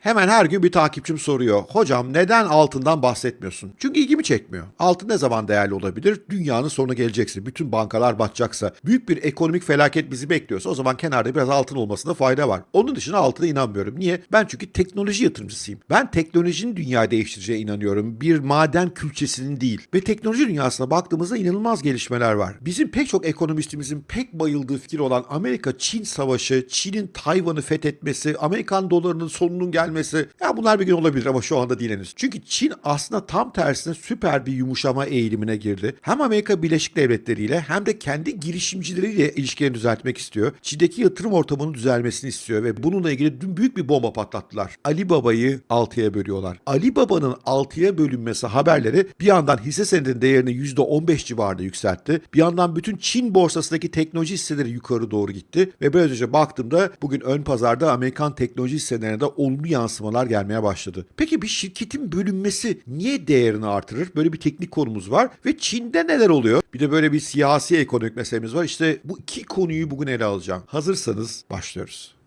Hemen her gün bir takipçim soruyor. Hocam neden altından bahsetmiyorsun? Çünkü ilgimi çekmiyor. Altın ne zaman değerli olabilir? Dünyanın sonu gelecekse, bütün bankalar batacaksa, büyük bir ekonomik felaket bizi bekliyorsa o zaman kenarda biraz altın olmasında fayda var. Onun dışında altına inanmıyorum. Niye? Ben çünkü teknoloji yatırımcısıyım. Ben teknolojinin dünyayı değiştireceğine inanıyorum. Bir maden külçesinin değil. Ve teknoloji dünyasına baktığımızda inanılmaz gelişmeler var. Bizim pek çok ekonomistimizin pek bayıldığı fikir olan Amerika-Çin savaşı, Çin'in Tayvan'ı fethetmesi, Amerikan dolarının sonunun gelmesi ya bunlar bir gün olabilir ama şu anda değil henüz. Çünkü Çin aslında tam tersine süper bir yumuşama eğilimine girdi. Hem Amerika Birleşik Devletleri ile hem de kendi girişimcileriyle ilişkilerini düzeltmek istiyor. Çin'deki yatırım ortamının düzelmesini istiyor ve bununla ilgili dün büyük bir bomba patlattılar. Ali Baba'yı 6'ya bölüyorlar. Ali Baba'nın 6'ya bölünmesi haberleri bir yandan hisse senedinin değerini %15 civarında yükseltti. Bir yandan bütün Çin borsasındaki teknoloji hisseleri yukarı doğru gitti ve önce baktığımda bugün ön pazarda Amerikan teknoloji hisselerine de olumlu yansımalar gelmeye başladı. Peki bir şirketin bölünmesi niye değerini artırır? Böyle bir teknik konumuz var ve Çin'de neler oluyor? Bir de böyle bir siyasi ekonomik meselemiz var. İşte bu iki konuyu bugün ele alacağım. Hazırsanız başlıyoruz.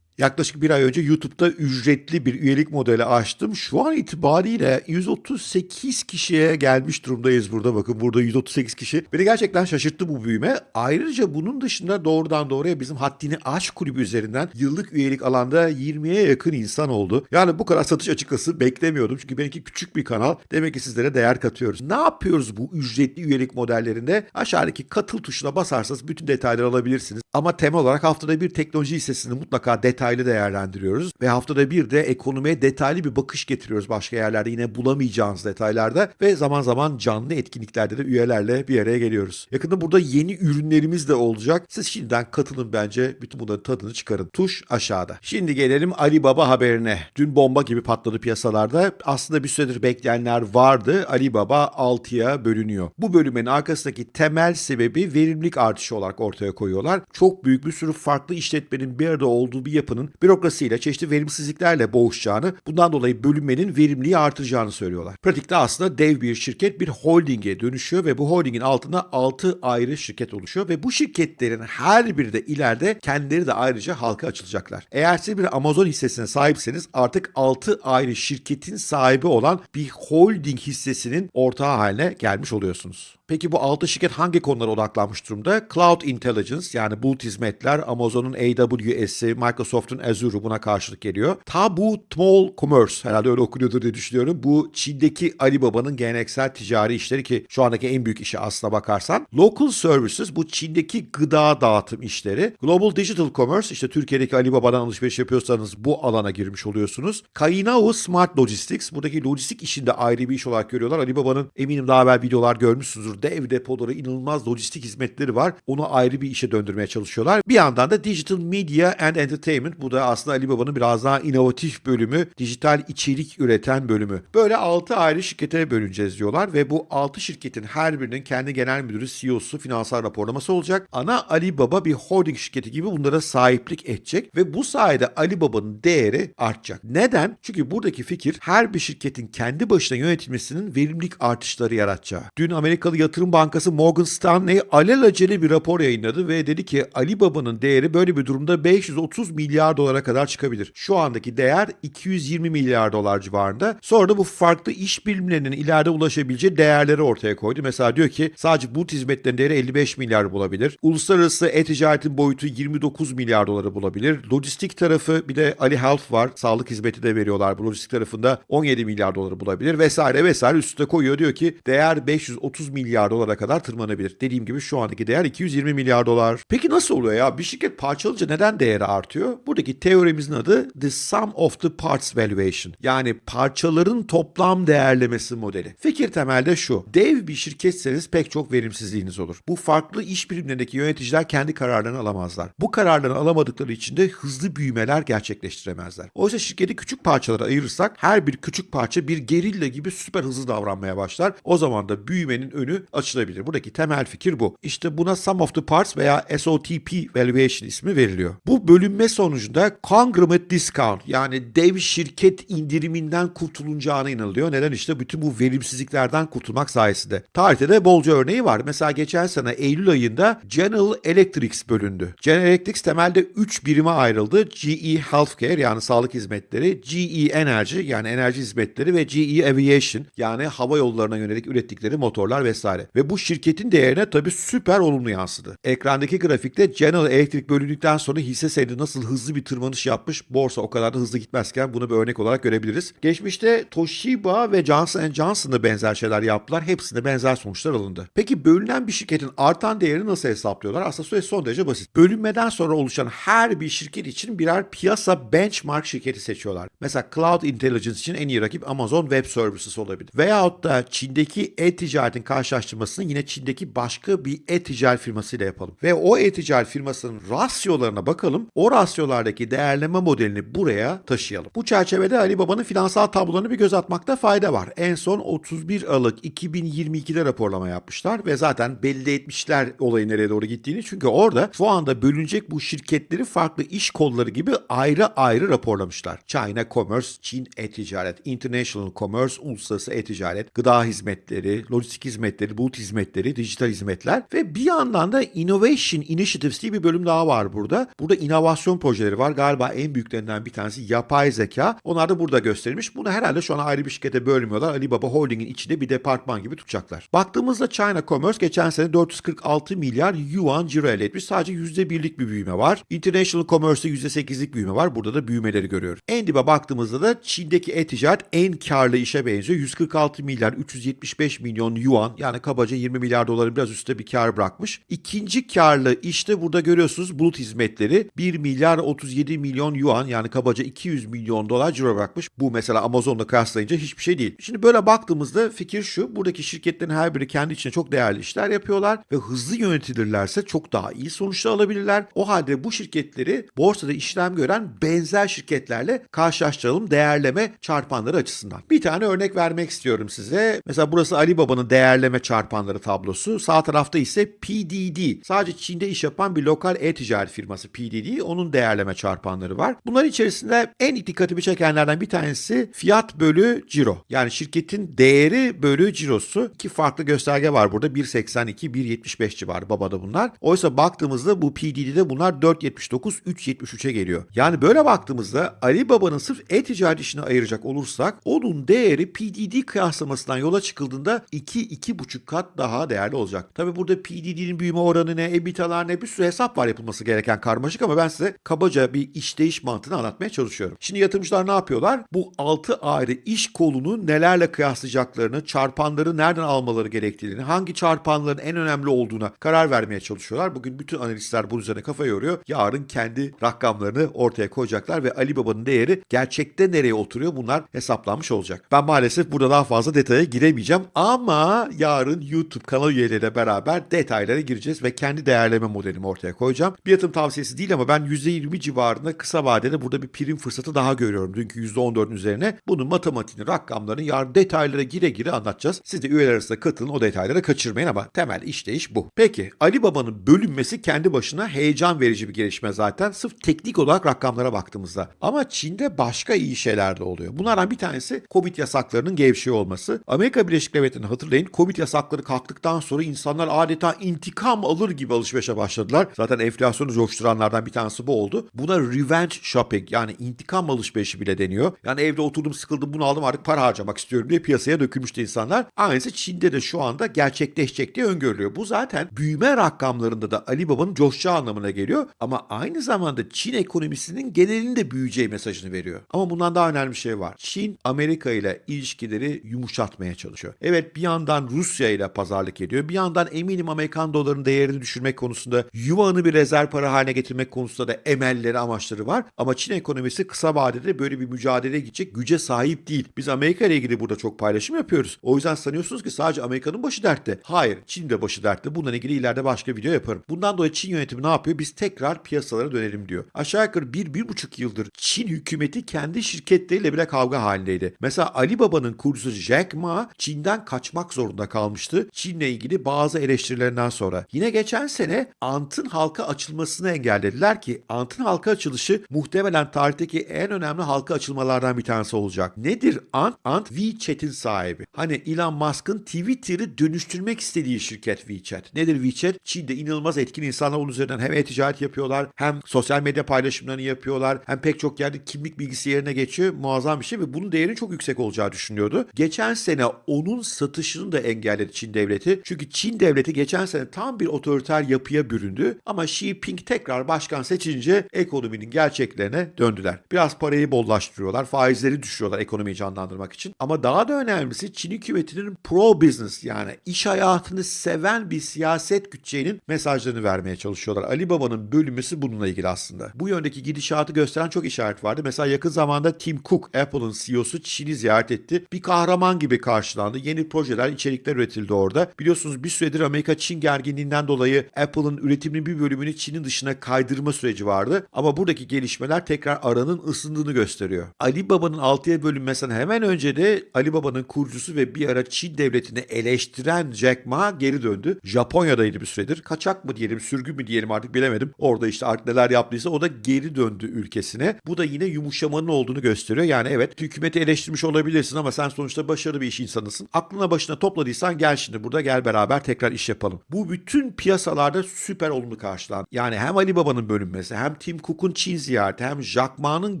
Yaklaşık bir ay önce YouTube'da ücretli bir üyelik modeli açtım. Şu an itibariyle 138 kişiye gelmiş durumdayız burada. Bakın burada 138 kişi. Beni gerçekten şaşırttı bu büyüme. Ayrıca bunun dışında doğrudan doğruya bizim Haddini Aş kulübü üzerinden yıllık üyelik alanda 20'ye yakın insan oldu. Yani bu kadar satış açıkçası beklemiyordum. Çünkü benimki küçük bir kanal. Demek ki sizlere değer katıyoruz. Ne yapıyoruz bu ücretli üyelik modellerinde? Aşağıdaki katıl tuşuna basarsanız bütün detayları alabilirsiniz. Ama temel olarak haftada bir teknoloji hissesini mutlaka detaylı değerlendiriyoruz. Ve haftada bir de ekonomiye detaylı bir bakış getiriyoruz başka yerlerde yine bulamayacağınız detaylarda. Ve zaman zaman canlı etkinliklerde de üyelerle bir araya geliyoruz. Yakında burada yeni ürünlerimiz de olacak. Siz şimdiden katılın bence. Bütün bunların tadını çıkarın. Tuş aşağıda. Şimdi gelelim Ali Baba haberine. Dün bomba gibi patladı piyasalarda. Aslında bir süredir bekleyenler vardı. Ali Baba 6'ya bölünüyor. Bu bölümün arkasındaki temel sebebi verimlilik artışı olarak ortaya koyuyorlar. Çok büyük bir sürü farklı işletmenin bir arada olduğu bir yapının bürokrasiyle çeşitli verimsizliklerle boğuşacağını, bundan dolayı bölünmenin verimliliği artıracağını söylüyorlar. Pratikte aslında dev bir şirket bir holdinge dönüşüyor ve bu holdingin altında 6 ayrı şirket oluşuyor ve bu şirketlerin her biri de ileride kendileri de ayrıca halka açılacaklar. Eğer siz bir Amazon hissesine sahipseniz artık 6 ayrı şirketin sahibi olan bir holding hissesinin ortağı haline gelmiş oluyorsunuz. Peki bu 6 şirket hangi konulara odaklanmış durumda? Cloud Intelligence yani bulut hizmetler, Amazon'un AWS'i, Microsoft'un Azure'u buna karşılık geliyor. Tabu Small Commerce herhalde öyle okunuyordur diye düşünüyorum. Bu Çin'deki Alibaba'nın geleneksel ticari işleri ki şu andaki en büyük işi aslına bakarsan. Local Services bu Çin'deki gıda dağıtım işleri. Global Digital Commerce işte Türkiye'deki Alibaba'dan alışveriş yapıyorsanız bu alana girmiş oluyorsunuz. Kainao Smart Logistics buradaki lojistik işinde ayrı bir iş olarak görüyorlar. Alibaba'nın eminim daha evvel videolar görmüşsünüzdür. Dev depoları, inanılmaz lojistik hizmetleri var. Onu ayrı bir işe döndürmeye çalışıyorlar. Bir yandan da Digital Media and Entertainment. Bu da aslında Alibaba'nın biraz daha inovatif bölümü. Dijital içerik üreten bölümü. Böyle 6 ayrı şirkete bölüneceğiz diyorlar ve bu 6 şirketin her birinin kendi genel müdürü, CEO'su, finansal raporlaması olacak. Ana Alibaba bir holding şirketi gibi bunlara sahiplik edecek ve bu sayede Alibaba'nın değeri artacak. Neden? Çünkü buradaki fikir her bir şirketin kendi başına yönetilmesinin verimlilik artışları yaratacağı. Dün Amerikalı yatırım bankası Morgan Stanley alelacele bir rapor yayınladı ve dedi ki Alibaba'nın değeri böyle bir durumda 530 milyar dolara kadar çıkabilir. Şu andaki değer 220 milyar dolar civarında. Sonra da bu farklı iş birimlerinin ileride ulaşabileceği değerleri ortaya koydu. Mesela diyor ki sadece bulut hizmetlerinin değeri 55 milyar bulabilir. Uluslararası e-ticaretin boyutu 29 milyar doları bulabilir. Lojistik tarafı bir de Ali Health var. Sağlık hizmeti de veriyorlar. Bu lojistik tarafında 17 milyar doları bulabilir vesaire vesaire üstüne koyuyor. Diyor ki değer 530 milyar dolara kadar tırmanabilir. Dediğim gibi şu andaki değer 220 milyar dolar. Peki nasıl oluyor ya? Bir şirket parçalıca neden değeri artıyor? Buradaki teoremizin adı The Sum of the Parts Valuation. Yani parçaların toplam değerlemesi modeli. Fikir temelde şu. Dev bir şirketseniz pek çok verimsizliğiniz olur. Bu farklı iş birimlerindeki yöneticiler kendi kararlarını alamazlar. Bu kararlarını alamadıkları için de hızlı büyümeler gerçekleştiremezler. Oysa şirketi küçük parçalara ayırırsak her bir küçük parça bir gerilla gibi süper hızlı davranmaya başlar. O zaman da büyümenin önü açılabilir. Buradaki temel fikir bu. İşte buna sum of the parts veya SOTP valuation ismi veriliyor. Bu bölünme sonucunda conglomerate discount yani dev şirket indiriminden kurtulunacağına inanılıyor. Neden? işte bütün bu verimsizliklerden kurtulmak sayesinde. Tarihte de bolca örneği var. Mesela geçen sene Eylül ayında General Electric bölündü. General Electric temelde 3 birime ayrıldı. GE Healthcare yani sağlık hizmetleri, GE Energy yani enerji hizmetleri ve GE Aviation yani hava yollarına yönelik ürettikleri motorlar vesaire. Ve bu şirketin değerine tabii süper olumlu yansıdı. Ekrandaki grafikte General Electric bölündükten sonra hisse senedi nasıl hızlı bir tırmanış yapmış, borsa o kadar da hızlı gitmezken bunu bir örnek olarak görebiliriz. Geçmişte Toshiba ve Johnson Johnson da benzer şeyler yaptılar. Hepsinde benzer sonuçlar alındı. Peki bölünen bir şirketin artan değerini nasıl hesaplıyorlar? Aslında süreç son derece basit. Bölünmeden sonra oluşan her bir şirket için birer piyasa benchmark şirketi seçiyorlar. Mesela Cloud Intelligence için en iyi rakip Amazon Web Services olabilir. Veyahut da Çin'deki e-ticaretin karşılaştırmasını yine Çin'deki başka bir e-ticaret firmasıyla yapalım. Ve o e-ticaret firmasının rasyolarına bakalım. O rasyolardaki değerleme modelini buraya taşıyalım. Bu çerçevede Alibaba'nın finansal tablolarını bir göz atmakta fayda var. En son 31 Aralık 2022'de raporlama yapmışlar ve zaten belli etmişler olayın nereye doğru gittiğini. Çünkü orada şu anda bölünecek bu şirketleri farklı iş kolları gibi ayrı ayrı raporlamışlar. China Commerce, Çin e-ticaret, International Commerce, uluslararası e-ticaret, gıda hizmetleri, lojistik hizmetleri, bulut hizmetleri, dijital hizmetler ve bir yandan da Innovation Initiatives diye bir bölüm daha var burada. Burada inovasyon projeleri var. Galiba en büyüklerinden bir tanesi yapay zeka. Onlar da burada gösterilmiş. Bunu herhalde şu an ayrı bir şirkete bölmüyorlar. Alibaba Holding'in içinde bir departman gibi tutacaklar. Baktığımızda China Commerce geçen sene 446 milyar yuan ciro elde etmiş. Sadece %1'lik bir büyüme var. International Commerce'da %8'lik büyüme var. Burada da büyümeleri görüyoruz. En dibe baktığımızda da Çin'deki e-ticaret en karlı işe benziyor. 146 milyar 375 milyon yuan yani kabaca 20 milyar doları biraz üstte bir kar bırakmış. İkinci karlı işte burada görüyorsunuz bulut hizmetleri 1 milyar 37 milyon yuan yani kabaca 200 milyon dolar ciro bırakmış. Bu mesela Amazon'la kıyaslayınca hiçbir şey değil. Şimdi böyle baktığımızda fikir şu. Buradaki şirketlerin her biri kendi içinde çok değerli işler yapıyorlar ve hızlı yönetilirlerse çok daha iyi sonuçlar alabilirler. O halde bu şirketleri borsada işlem gören benzer şirketlerle karşılaştıralım değerleme çarpanları açısından. Bir tane örnek vermek istiyorum size. Mesela burası Alibaba'nın değerleme çarpanları tablosu. Sağ tarafta ise PDD. Sadece Çin'de iş yapan bir lokal e-ticaret firması PDD. Onun değerleme çarpanları var. Bunların içerisinde en dikkatimi çekenlerden bir tanesi fiyat bölü ciro. Yani şirketin değeri bölü cirosu. İki farklı gösterge var burada. 1.82, 1.75 civarı babada bunlar. Oysa baktığımızda bu PDD'de bunlar 4.79, 3.73'e geliyor. Yani böyle baktığımızda Alibaba'nın sırf e-ticaret işini ayıracak olursak onun değeri PDD kıyaslamasından yola çıkıldığında 2-2,5 kat daha değerli olacak. Tabi burada PDD'nin büyüme oranı ne, EBITDA'lar ne bir sürü hesap var yapılması gereken karmaşık ama ben size kabaca bir işleyiş mantığını anlatmaya çalışıyorum. Şimdi yatırımcılar ne yapıyorlar? Bu 6 ayrı iş kolunu nelerle kıyaslayacaklarını, çarpanları nereden almaları gerektiğini, hangi çarpanların en önemli olduğuna karar vermeye çalışıyorlar. Bugün bütün analistler bunun üzerine kafa yoruyor. Yarın kendi rakamlarını ortaya koyacaklar ve Alibaba'nın değeri gerçekte nereye oturuyor bunlar hesaplanmış olacak. Ben maalesef burada daha fazla detaya giremeyeceğim ama yarın YouTube kanal üyeleriyle beraber detaylara gireceğiz ve kendi değerleme modelimi ortaya koyacağım. Bir yatırım tavsiyesi değil ama ben %20 civarında kısa vadede burada bir prim fırsatı daha görüyorum. Dünkü %14'ün üzerine bunun matematiğini, rakamlarını yarın detaylara gire gire anlatacağız. Siz de üyeler arasında katılın o detaylara kaçırmayın ama temel işleyiş bu. Peki Ali Baba'nın bölünmesi kendi başına heyecan verici bir gelişme zaten. Sırf teknik olarak rakamlara baktığımızda. Ama Çin'de başka iyi şeyler de oluyor. Bunlardan bir tanesi Covid yasaklarının gevşeği olması. Amerika Birleşik Devletleri'ni hatırlayın Covid yasakları kalktıktan sonra insanlar adeta intikam alır gibi alışverişe başladılar. Zaten enflasyonu coşturanlardan bir tanesi bu oldu. Buna revenge shopping yani intikam alışverişi bile deniyor. Yani evde oturdum sıkıldım bunu aldım artık para harcamak istiyorum diye piyasaya dökülmüştü insanlar. Aynısı Çin'de de şu anda gerçekleşecek diye öngörülüyor. Bu zaten büyüme rakamlarında da Alibaba'nın coşacağı anlamına geliyor. Ama aynı zamanda Çin ekonomisinin genelinde büyüyeceği mesajını veriyor. Ama bundan daha önemli bir şey var. Çin Amerika ile ilişkileri yumuşatmaya çalışıyor. Evet bir yandan Rusya ile pazarlık ediyor. Bir yandan eminim Amerikan dolarının değerini düşürmek konusunda yuvanı bir rezerv para haline getirmek konusunda da emelleri amaçları var. Ama Çin ekonomisi kısa vadede böyle bir mücadeleye gidecek güce sahip değil. Biz Amerika ile ilgili burada çok paylaşım yapıyoruz. O yüzden sanıyorsunuz ki sadece Amerika'nın başı dertte. Hayır Çin de başı dertte. Bununla ilgili ileride başka video yaparım. Bundan dolayı Çin yönetimi ne yapıyor? Biz tekrar piyasalara dönelim diyor. Aşağı yukarı 1-1,5 yıldır Çin hükümeti kendi şirketleriyle bile kavga halindeydi. Mesela Alibaba'nın kurucusu Jack Ma Çin'den kaçmak zorunda kalmış almıştı. Çin'le ilgili bazı eleştirilerinden sonra. Yine geçen sene Ant'ın halka açılmasını engellediler ki Ant'ın halka açılışı muhtemelen tarihteki en önemli halka açılmalardan bir tanesi olacak. Nedir Ant? Ant WeChat'in sahibi. Hani Elon Musk'ın Twitter'ı dönüştürmek istediği şirket WeChat. Nedir WeChat? Çin'de inanılmaz etkin insanlar onun üzerinden hem e-ticaret yapıyorlar hem sosyal medya paylaşımlarını yapıyorlar hem pek çok yerde kimlik bilgisi yerine geçiyor. Muazzam bir şey ve bunun değerinin çok yüksek olacağı düşünüyordu. Geçen sene onun satışını da engelledi Çin devleti. Çünkü Çin devleti geçen sene tam bir otoriter yapıya büründü ama Xi Jinping tekrar başkan seçince ekonominin gerçeklerine döndüler. Biraz parayı bollaştırıyorlar, faizleri düşürüyorlar ekonomiyi canlandırmak için. Ama daha da önemlisi Çin hükümetinin pro business yani iş hayatını seven bir siyaset güteceğinin mesajlarını vermeye çalışıyorlar. Ali Baba'nın bölünmesi bununla ilgili aslında. Bu yöndeki gidişatı gösteren çok işaret vardı. Mesela yakın zamanda Tim Cook, Apple'ın CEO'su Çin'i ziyaret etti. Bir kahraman gibi karşılandı. Yeni projeler, içerikler üretildi orada. Biliyorsunuz bir süredir Amerika-Çin gerginliğinden dolayı Apple'ın üretiminin bir bölümünü Çin'in dışına kaydırma süreci vardı. Ama buradaki gelişmeler tekrar aranın ısındığını gösteriyor. Ali Baba'nın 6'ya bölünmesinden hemen önce de Ali Baba'nın kurucusu ve bir ara Çin devletini eleştiren Jack Ma geri döndü. Japonya'daydı bir süredir. Kaçak mı diyelim, sürgün mü diyelim artık bilemedim. Orada işte artık neler yaptıysa o da geri döndü ülkesine. Bu da yine yumuşamanın olduğunu gösteriyor. Yani evet hükümeti eleştirmiş olabilirsin ama sen sonuçta başarılı bir iş insanısın. Aklına başına topladıysan gel şimdi burada gel beraber tekrar iş yapalım. Bu bütün piyasalarda süper olumlu karşılandı. Yani hem Ali Baba'nın bölünmesi hem Tim Cook'un Çin ziyareti hem Jack Ma'nın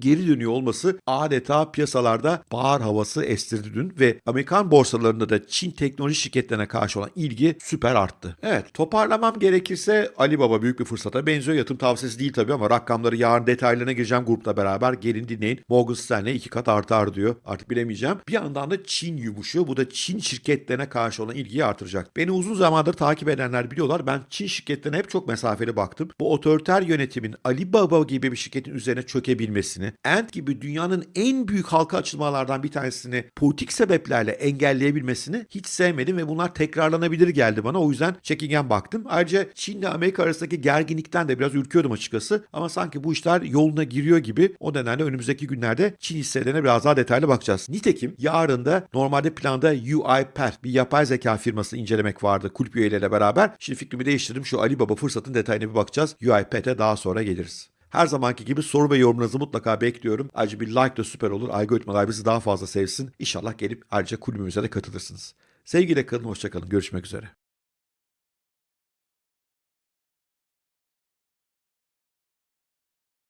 geri dönüyor olması adeta piyasalarda bahar havası estirdi dün ve Amerikan borsalarında da Çin teknoloji şirketlerine karşı olan ilgi süper arttı. Evet toparlamam gerekirse Ali Baba büyük bir fırsata benziyor. Yatırım tavsiyesi değil tabii ama rakamları yarın detaylarına gireceğim grupla beraber. Gelin dinleyin. Morgan Stanley iki kat artar diyor. Artık bilemeyeceğim. Bir yandan da Çin yumuşuyor. Bu da Çin şirketlerine karşı olan ilgiyi artıracak. Beni uzun zamandır takip edenler biliyorlar. Ben Çin şirketlerine hep çok mesafeli baktım. Bu otoriter yönetimin Ali Baba gibi bir şirketin üzerine çökebilmesini, Ant gibi dünyanın en büyük halka açılmalardan bir tanesini politik sebeplerle engelleyebilmesini hiç sevmedim ve bunlar tekrarlanabilir geldi bana. O yüzden çekingen baktım. Ayrıca Çin ile Amerika arasındaki gerginlikten de biraz ürküyordum açıkçası. Ama sanki bu işler yoluna giriyor gibi. O nedenle önümüzdeki günlerde Çin hisselerine biraz daha detaylı bakacağız. Nitekim yarın da normalde planda UiPath bir yapay zeka firmasını incelemek vardı kulüp üyeleriyle beraber. Şimdi fikrimi değiştirdim. Şu Ali Baba fırsatın detayına bir bakacağız. UiPath'e daha sonra geliriz. Her zamanki gibi soru ve yorumlarınızı mutlaka bekliyorum. Ayrıca bir like de süper olur. Algoritmalar bizi daha fazla sevsin. İnşallah gelip ayrıca kulübümüze de katılırsınız. Sevgiyle kalın, hoşçakalın. Görüşmek üzere.